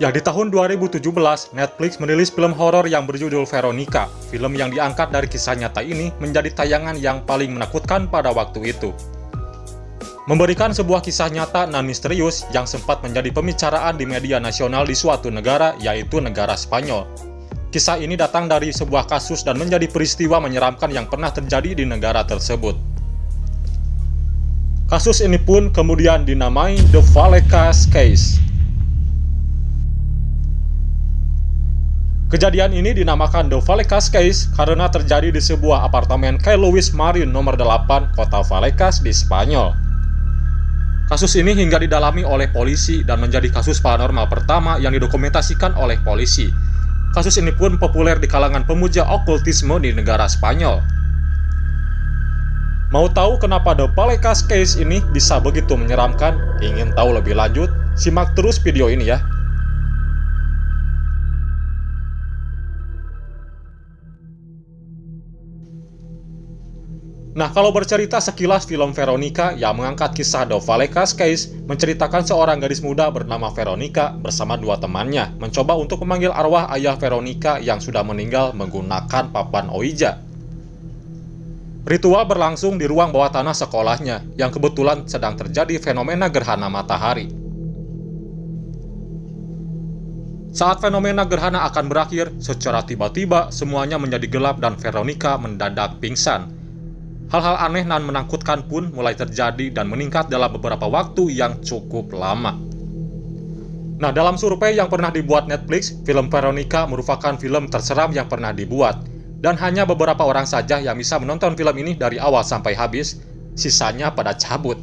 Ya, di tahun 2017, Netflix merilis film horor yang berjudul Veronica. Film yang diangkat dari kisah nyata ini menjadi tayangan yang paling menakutkan pada waktu itu. Memberikan sebuah kisah nyata dan misterius yang sempat menjadi pembicaraan di media nasional di suatu negara, yaitu negara Spanyol. Kisah ini datang dari sebuah kasus dan menjadi peristiwa menyeramkan yang pernah terjadi di negara tersebut. Kasus ini pun kemudian dinamai The Vallecas Case. Kejadian ini dinamakan The Vallecas Case karena terjadi di sebuah apartemen Kay Louis Marine nomor 8, kota Vallecas di Spanyol. Kasus ini hingga didalami oleh polisi dan menjadi kasus paranormal pertama yang didokumentasikan oleh polisi. Kasus ini pun populer di kalangan pemuja okultisme di negara Spanyol. Mau tahu kenapa The Vallecas Case ini bisa begitu menyeramkan? Ingin tahu lebih lanjut? Simak terus video ini ya. Nah, kalau bercerita sekilas film Veronica yang mengangkat kisah The Vallecas Case menceritakan seorang gadis muda bernama Veronica bersama dua temannya mencoba untuk memanggil arwah ayah Veronica yang sudah meninggal menggunakan papan Ouija. Ritual berlangsung di ruang bawah tanah sekolahnya yang kebetulan sedang terjadi fenomena gerhana matahari. Saat fenomena gerhana akan berakhir, secara tiba-tiba semuanya menjadi gelap dan Veronica mendadak pingsan Hal-hal aneh dan menakutkan pun mulai terjadi dan meningkat dalam beberapa waktu yang cukup lama. Nah, dalam survei yang pernah dibuat Netflix, film Veronica merupakan film terseram yang pernah dibuat. Dan hanya beberapa orang saja yang bisa menonton film ini dari awal sampai habis, sisanya pada cabut.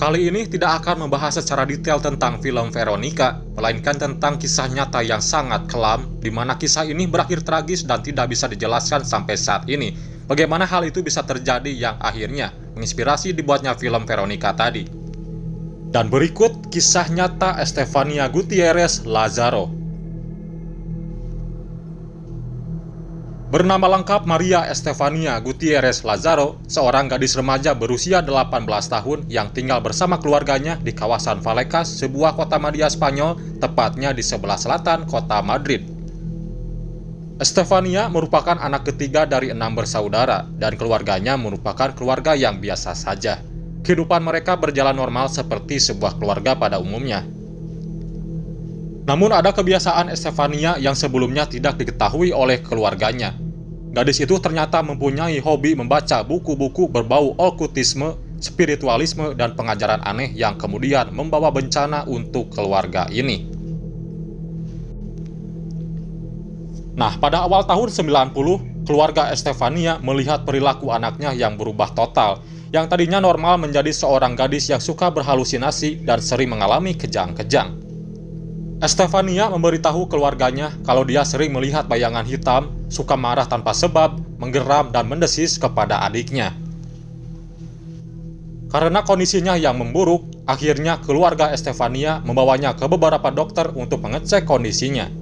Kali ini tidak akan membahas secara detail tentang film Veronica, melainkan tentang kisah nyata yang sangat kelam, di mana kisah ini berakhir tragis dan tidak bisa dijelaskan sampai saat ini, Bagaimana hal itu bisa terjadi yang akhirnya menginspirasi dibuatnya film Veronica tadi. Dan berikut kisah nyata Estefania Gutierrez Lazaro. Bernama lengkap Maria Estefania Gutierrez Lazaro, seorang gadis remaja berusia 18 tahun yang tinggal bersama keluarganya di kawasan Vallecas, sebuah kota media Spanyol, tepatnya di sebelah selatan kota Madrid. Estefania merupakan anak ketiga dari enam bersaudara, dan keluarganya merupakan keluarga yang biasa saja. Kehidupan mereka berjalan normal seperti sebuah keluarga pada umumnya. Namun ada kebiasaan Estefania yang sebelumnya tidak diketahui oleh keluarganya. Gadis itu ternyata mempunyai hobi membaca buku-buku berbau okultisme, spiritualisme, dan pengajaran aneh yang kemudian membawa bencana untuk keluarga ini. Nah, pada awal tahun 90, keluarga Estefania melihat perilaku anaknya yang berubah total, yang tadinya normal menjadi seorang gadis yang suka berhalusinasi dan sering mengalami kejang-kejang. Estefania memberitahu keluarganya kalau dia sering melihat bayangan hitam, suka marah tanpa sebab, menggeram dan mendesis kepada adiknya. Karena kondisinya yang memburuk, akhirnya keluarga Estefania membawanya ke beberapa dokter untuk mengecek kondisinya.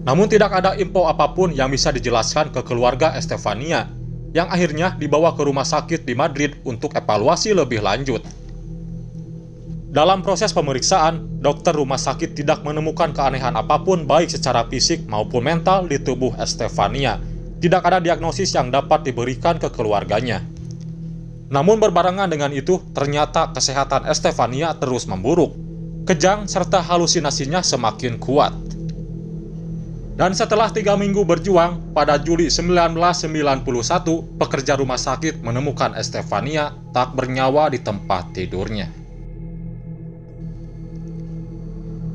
Namun tidak ada info apa pun yang bisa dijelaskan ke keluarga Estefania, yang akhirnya dibawa ke rumah sakit di Madrid untuk evaluasi lebih lanjut. Dalam proses pemeriksaan, dokter rumah sakit tidak menemukan keanehan apa pun baik secara fisik maupun mental di tubuh Estefania. Tidak ada diagnosis yang dapat diberikan ke keluarganya. Namun berbarengan dengan itu, ternyata kesehatan Estefania terus memburuk. Kejang serta halusinasinya semakin kuat. Dan setelah tiga minggu berjuang, pada Juli 1991, pekerja rumah sakit menemukan Estefania tak bernyawa di tempat tidurnya.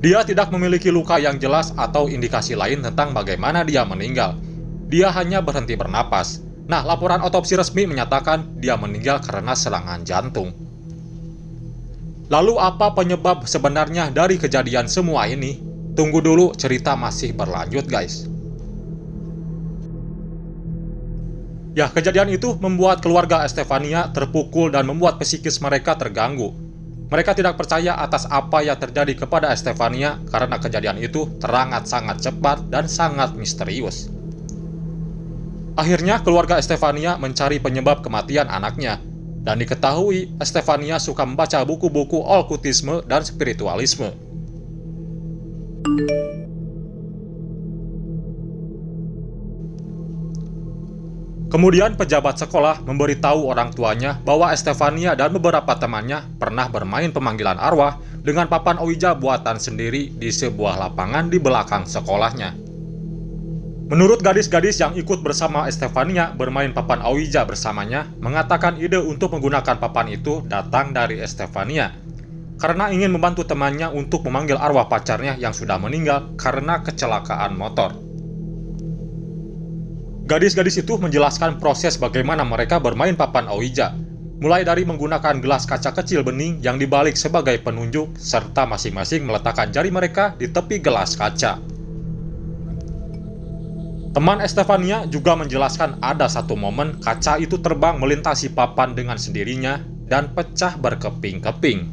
Dia tidak memiliki luka yang jelas atau indikasi lain tentang bagaimana dia meninggal. Dia hanya berhenti bernapas. Nah, laporan otopsi resmi menyatakan dia meninggal karena serangan jantung. Lalu apa penyebab sebenarnya dari kejadian semua ini? Tunggu dulu, cerita masih berlanjut guys. Ya, kejadian itu membuat keluarga Estefania terpukul dan membuat psikis mereka terganggu. Mereka tidak percaya atas apa yang terjadi kepada Estefania karena kejadian itu terangat sangat cepat dan sangat misterius. Akhirnya keluarga Estefania mencari penyebab kematian anaknya, dan diketahui Estefania suka membaca buku-buku okultisme dan spiritualisme. Kemudian pejabat sekolah memberitahu orang tuanya bahwa Estefania dan beberapa temannya pernah bermain pemanggilan arwah dengan papan Ouija buatan sendiri di sebuah lapangan di belakang sekolahnya. Menurut gadis-gadis yang ikut bersama Estefania bermain papan Ouija bersamanya, mengatakan ide untuk menggunakan papan itu datang dari Estefania karena ingin membantu temannya untuk memanggil arwah pacarnya yang sudah meninggal karena kecelakaan motor. Gadis-gadis itu menjelaskan proses bagaimana mereka bermain papan Ouija, mulai dari menggunakan gelas kaca kecil bening yang dibalik sebagai penunjuk, serta masing-masing meletakkan jari mereka di tepi gelas kaca. Teman Estefania juga menjelaskan ada satu momen kaca itu terbang melintasi papan dengan sendirinya dan pecah berkeping-keping.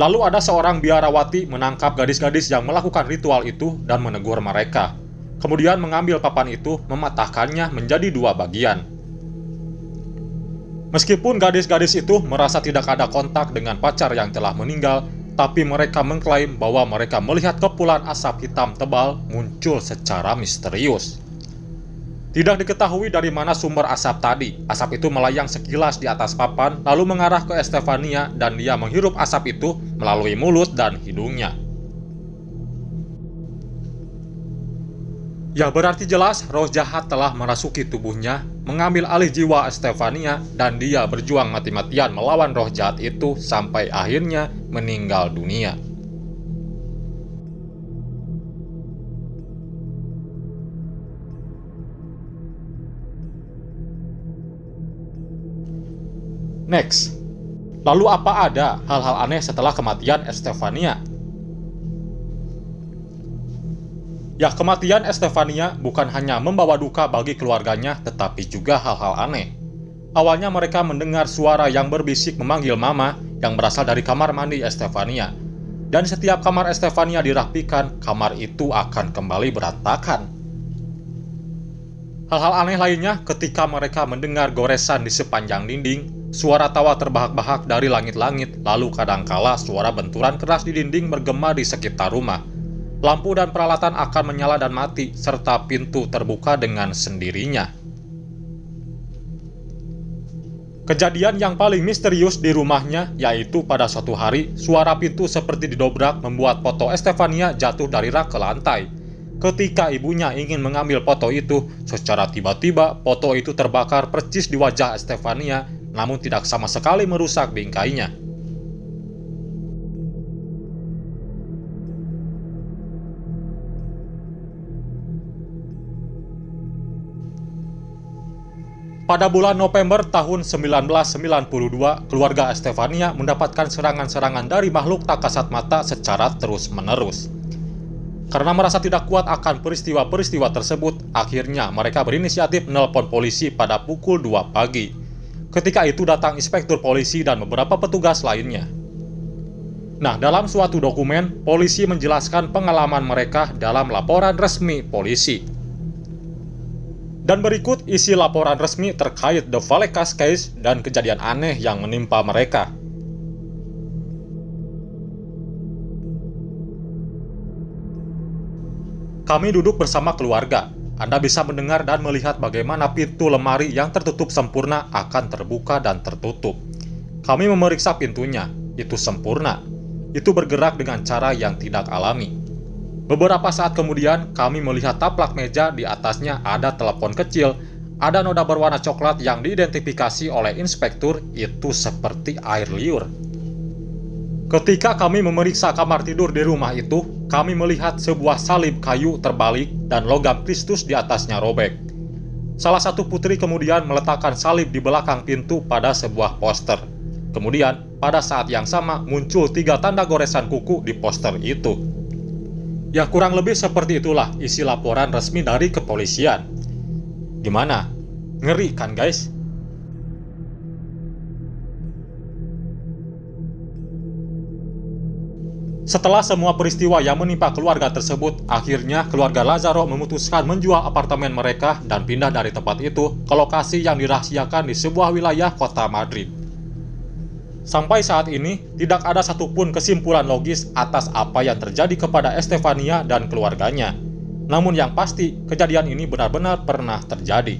Lalu ada seorang biarawati menangkap gadis-gadis yang melakukan ritual itu dan menegur mereka. Kemudian mengambil papan itu, mematahkannya menjadi dua bagian. Meskipun gadis-gadis itu merasa tidak ada kontak dengan pacar yang telah meninggal, tapi mereka mengklaim bahwa mereka melihat kepulan asap hitam tebal muncul secara misterius. Tidak diketahui dari mana sumber asap tadi. Asap itu melayang sekilas di atas papan, lalu mengarah ke Estefania dan dia menghirup asap itu melalui mulut dan hidungnya. Ya berarti jelas roh jahat telah merasuki tubuhnya, mengambil alih jiwa Estefania, dan dia berjuang mati-matian melawan roh jahat itu sampai akhirnya meninggal dunia. Next, lalu apa ada hal-hal aneh setelah kematian Estefania? Ya, kematian Estefania bukan hanya membawa duka bagi keluarganya, tetapi juga hal-hal aneh. Awalnya mereka mendengar suara yang berbisik memanggil mama yang berasal dari kamar mandi Estefania. Dan setiap kamar Estefania dirapikan, kamar itu akan kembali berantakan. Hal-hal aneh lainnya ketika mereka mendengar goresan di sepanjang dinding, Suara tawa terbahak-bahak dari langit-langit, lalu kadangkala suara benturan keras di dinding bergema di sekitar rumah. Lampu dan peralatan akan menyala dan mati, serta pintu terbuka dengan sendirinya. Kejadian yang paling misterius di rumahnya yaitu pada suatu hari, suara pintu seperti didobrak membuat foto Estefania jatuh dari rak ke lantai. Ketika ibunya ingin mengambil foto itu, secara tiba-tiba foto itu terbakar percis di wajah Estefania namun tidak sama sekali merusak bingkainya. Pada bulan November tahun 1992, keluarga Estefania mendapatkan serangan-serangan dari makhluk tak kasat mata secara terus-menerus. Karena merasa tidak kuat akan peristiwa-peristiwa tersebut, akhirnya mereka berinisiatif menelpon polisi pada pukul 2 pagi. Ketika itu datang inspektur polisi dan beberapa petugas lainnya. Nah, dalam suatu dokumen, polisi menjelaskan pengalaman mereka dalam laporan resmi polisi. Dan berikut isi laporan resmi terkait The Valekas Case dan kejadian aneh yang menimpa mereka. Kami duduk bersama keluarga, anda bisa mendengar dan melihat bagaimana pintu lemari yang tertutup sempurna akan terbuka dan tertutup. Kami memeriksa pintunya, itu sempurna. Itu bergerak dengan cara yang tidak alami. Beberapa saat kemudian, kami melihat taplak meja di atasnya ada telepon kecil, ada noda berwarna coklat yang diidentifikasi oleh inspektur itu seperti air liur. Ketika kami memeriksa kamar tidur di rumah itu, kami melihat sebuah salib kayu terbalik dan logam Kristus di atasnya robek. Salah satu putri kemudian meletakkan salib di belakang pintu pada sebuah poster. Kemudian, pada saat yang sama muncul tiga tanda goresan kuku di poster itu. Ya kurang lebih seperti itulah isi laporan resmi dari kepolisian. Gimana? Ngeri kan guys? Setelah semua peristiwa yang menimpa keluarga tersebut, akhirnya keluarga Lazaro memutuskan menjual apartemen mereka dan pindah dari tempat itu ke lokasi yang dirahasiakan di sebuah wilayah kota Madrid. Sampai saat ini, tidak ada satupun kesimpulan logis atas apa yang terjadi kepada Estefania dan keluarganya. Namun yang pasti, kejadian ini benar-benar pernah terjadi.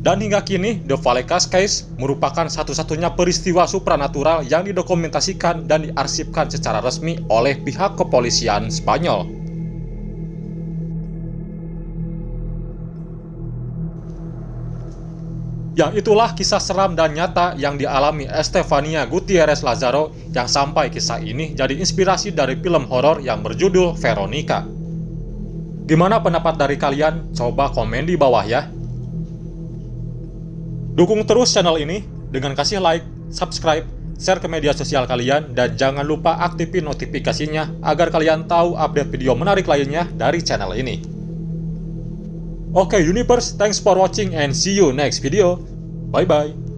Dan hingga kini, The Vallecas Case merupakan satu-satunya peristiwa supranatural yang didokumentasikan dan diarsipkan secara resmi oleh pihak kepolisian Spanyol. Yang itulah kisah seram dan nyata yang dialami Estefania Gutierrez Lazaro yang sampai kisah ini jadi inspirasi dari film horor yang berjudul Veronica. Gimana pendapat dari kalian? Coba komen di bawah ya. Dukung terus channel ini dengan kasih like, subscribe, share ke media sosial kalian, dan jangan lupa aktifin notifikasinya agar kalian tahu update video menarik lainnya dari channel ini. Oke okay, Universe, thanks for watching and see you next video. Bye-bye.